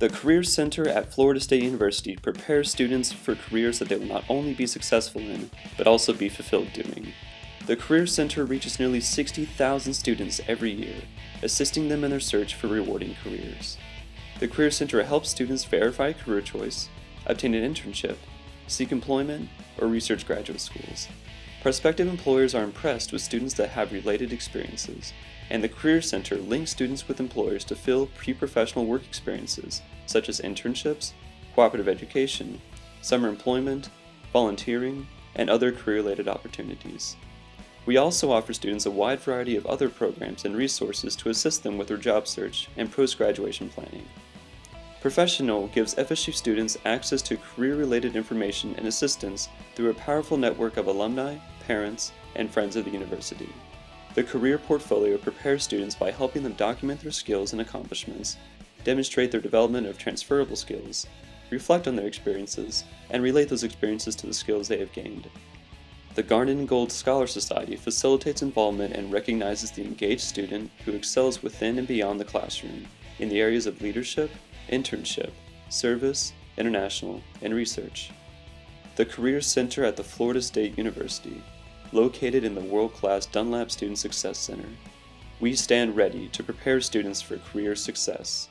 The Career Center at Florida State University prepares students for careers that they will not only be successful in, but also be fulfilled doing. The Career Center reaches nearly 60,000 students every year, assisting them in their search for rewarding careers. The Career Center helps students verify career choice, obtain an internship, seek employment, or research graduate schools. Prospective employers are impressed with students that have related experiences, and the Career Center links students with employers to fill pre-professional work experiences, such as internships, cooperative education, summer employment, volunteering, and other career-related opportunities. We also offer students a wide variety of other programs and resources to assist them with their job search and post-graduation planning. ProfessioNole gives FSU students access to career-related information and assistance through a powerful network of alumni, parents, and friends of the university. The Career Portfolio prepares students by helping them document their skills and accomplishments, demonstrate their development of transferable skills, reflect on their experiences, and relate those experiences to the skills they have gained. The Garnet and Gold Scholar Society facilitates involvement and recognizes the engaged student who excels within and beyond the classroom in the areas of leadership, internship, service, international, and research. The Career Center at the Florida State University, located in the world-class Dunlap Student Success Center. We stand ready to prepare students for career success.